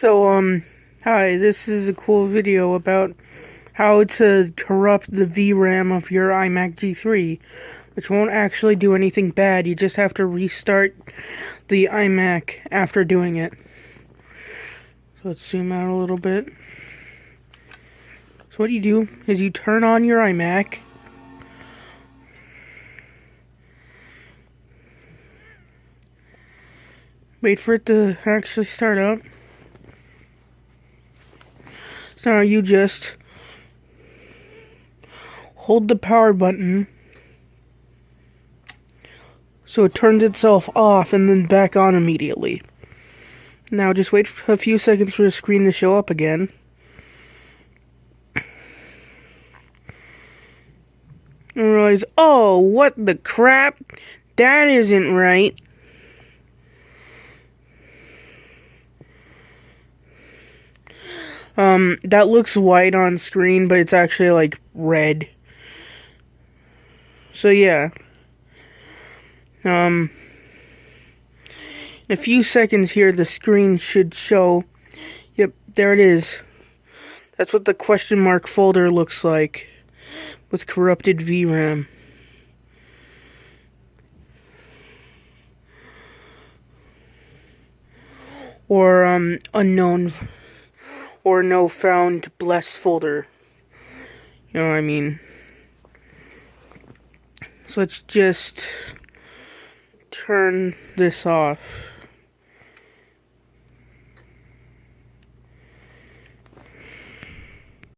So, um, hi, this is a cool video about how to corrupt the VRAM of your iMac G3, which won't actually do anything bad, you just have to restart the iMac after doing it. So let's zoom out a little bit. So what you do is you turn on your iMac, wait for it to actually start up. So you just hold the power button so it turns itself off and then back on immediately. Now just wait a few seconds for the screen to show up again. And realize, oh, what the crap? That isn't right. Um, that looks white on screen, but it's actually like red. So yeah. Um, in a few seconds here, the screen should show. Yep, there it is. That's what the question mark folder looks like with corrupted VRAM. Or um, unknown or no found blessed folder. You know what I mean? So let's just turn this off.